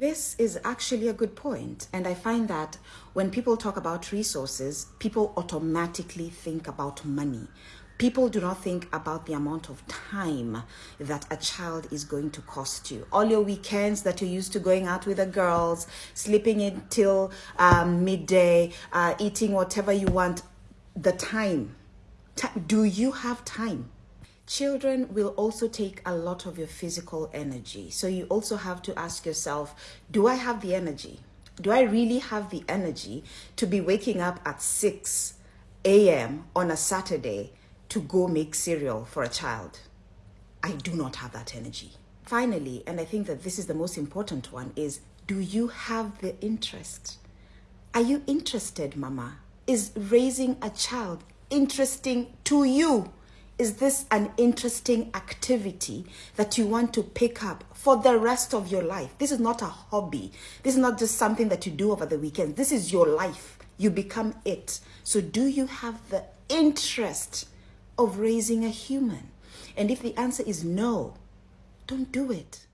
This is actually a good point. And I find that when people talk about resources, people automatically think about money. People do not think about the amount of time that a child is going to cost you. All your weekends that you're used to going out with the girls, sleeping until um, midday, uh, eating whatever you want, the time. Do you have time? Children will also take a lot of your physical energy. So you also have to ask yourself, do I have the energy? Do I really have the energy to be waking up at 6 a.m. on a Saturday to go make cereal for a child? I do not have that energy. Finally, and I think that this is the most important one, is do you have the interest? Are you interested, mama? Is raising a child interesting to you? Is this an interesting activity that you want to pick up for the rest of your life? This is not a hobby. This is not just something that you do over the weekend. This is your life. You become it. So do you have the interest of raising a human? And if the answer is no, don't do it.